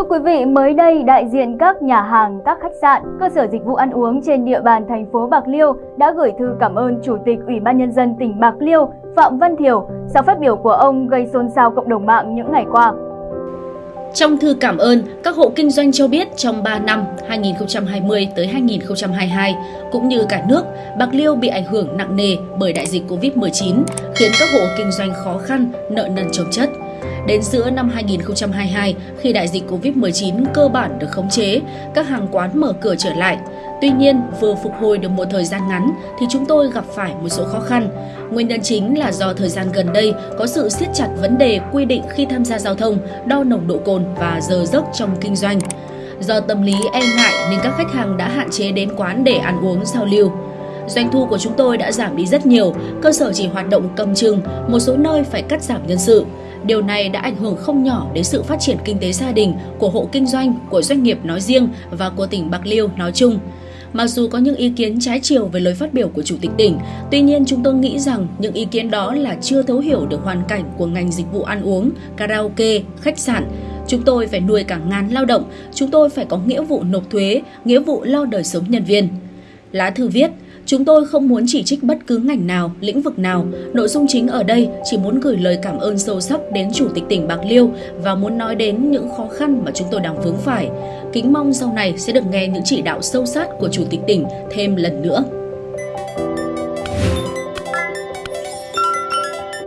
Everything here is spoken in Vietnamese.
Thưa quý vị, mới đây đại diện các nhà hàng, các khách sạn, cơ sở dịch vụ ăn uống trên địa bàn thành phố Bạc Liêu đã gửi thư cảm ơn Chủ tịch Ủy ban Nhân dân tỉnh Bạc Liêu Phạm Văn Thiểu sau phát biểu của ông gây xôn xao cộng đồng mạng những ngày qua. Trong thư cảm ơn, các hộ kinh doanh cho biết trong 3 năm 2020 tới 2022 cũng như cả nước, Bạc Liêu bị ảnh hưởng nặng nề bởi đại dịch Covid-19, khiến các hộ kinh doanh khó khăn, nợ nần chồng chất. Đến giữa năm 2022, khi đại dịch Covid-19 cơ bản được khống chế, các hàng quán mở cửa trở lại. Tuy nhiên, vừa phục hồi được một thời gian ngắn thì chúng tôi gặp phải một số khó khăn. Nguyên nhân chính là do thời gian gần đây có sự siết chặt vấn đề quy định khi tham gia giao thông, đo nồng độ cồn và giờ giấc trong kinh doanh. Do tâm lý e ngại nên các khách hàng đã hạn chế đến quán để ăn uống giao lưu. Doanh thu của chúng tôi đã giảm đi rất nhiều, cơ sở chỉ hoạt động cầm chừng, một số nơi phải cắt giảm nhân sự. Điều này đã ảnh hưởng không nhỏ đến sự phát triển kinh tế gia đình của hộ kinh doanh, của doanh nghiệp nói riêng và của tỉnh Bạc Liêu nói chung. Mặc dù có những ý kiến trái chiều về lời phát biểu của Chủ tịch tỉnh, tuy nhiên chúng tôi nghĩ rằng những ý kiến đó là chưa thấu hiểu được hoàn cảnh của ngành dịch vụ ăn uống, karaoke, khách sạn. Chúng tôi phải nuôi cả ngàn lao động, chúng tôi phải có nghĩa vụ nộp thuế, nghĩa vụ lo đời sống nhân viên. Lá thư viết, Chúng tôi không muốn chỉ trích bất cứ ngành nào, lĩnh vực nào. Nội dung chính ở đây chỉ muốn gửi lời cảm ơn sâu sắc đến Chủ tịch tỉnh Bạc Liêu và muốn nói đến những khó khăn mà chúng tôi đang vướng phải. Kính mong sau này sẽ được nghe những chỉ đạo sâu sát của Chủ tịch tỉnh thêm lần nữa.